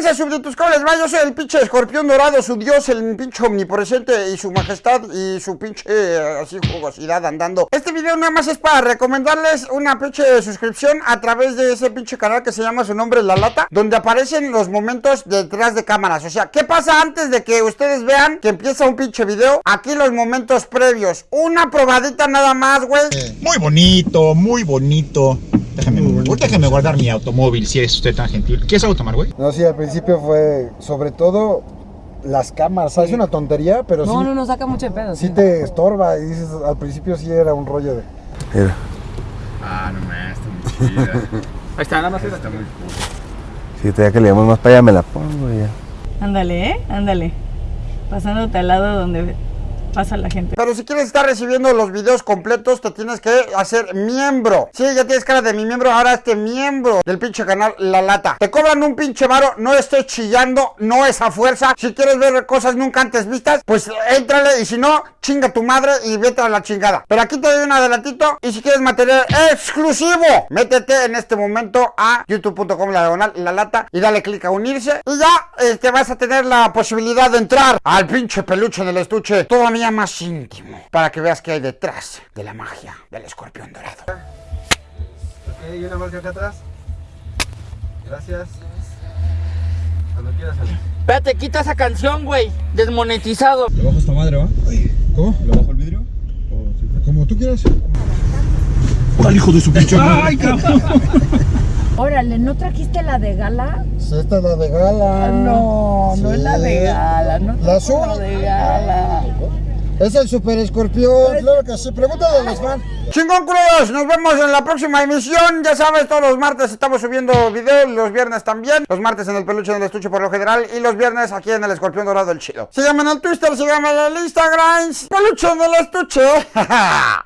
tranza subditos? ¿Cómo les va? Yo soy el pinche escorpión dorado, su dios, el pinche omnipresente y su majestad y su pinche eh, así jugosidad andando. Este video nada más es para recomendarles una pinche suscripción a través de ese pinche canal que se llama su nombre La Lata, donde aparecen los momentos detrás de cámaras. O sea, ¿qué pasa antes de que ustedes vean que empieza un pinche video? Aquí los momentos previos. Una probadita nada más, güey. Muy bonito, muy bonito. Déjame, déjame guardar mi automóvil si es usted tan gentil. ¿Quieres algo tomar, güey? No, sí, al principio fue sobre todo las cámaras. ¿sabes? Es una tontería, pero No, sí, no, no saca mucho de pedo. sí te estorba y dices, al principio sí era un rollo de... Mira. Ah, no me está muy chida. Ahí está, nada más. Está muy cool. Si te que le damos más para allá, me la pongo ya. Ándale, ¿eh? Ándale. Pasándote al lado donde pasa la gente. Pero si quieres estar recibiendo los videos completos, te tienes que hacer miembro. Sí, ya tienes cara de mi miembro, ahora este miembro del pinche canal La Lata. Te cobran un pinche varo, no estoy chillando, no es a fuerza. Si quieres ver cosas nunca antes vistas, pues éntrale y si no, chinga tu madre y vete a la chingada. Pero aquí te doy un adelantito y si quieres material exclusivo, métete en este momento a youtube.com la diagonal La Lata y dale clic a unirse y ya este, vas a tener la posibilidad de entrar al pinche peluche del estuche todavía más íntimo para que veas qué hay detrás de la magia del escorpión dorado. Ok, y una marca acá atrás. Gracias. Cuando quieras salir. Espérate, quita esa canción, güey. Desmonetizado. ¿Le bajo esta madre, va? ¿Cómo? ¿Le bajo el vidrio? Como tú quieras. ¡Al hijo de su pinche ¡Ay, cabrón! Órale, ¿no trajiste la de gala? Esta es la de gala. No, no es la de gala. No La azul. La de gala. Es el super escorpión. Claro que sí. Pregúntale a los fans. Chingón culos, nos vemos en la próxima emisión. Ya sabes, todos los martes estamos subiendo videos, los viernes también. Los martes en el peluche del estuche por lo general y los viernes aquí en el escorpión dorado el chido. Síganme en el Twitter, síganme en el Instagram. Peluche del estuche.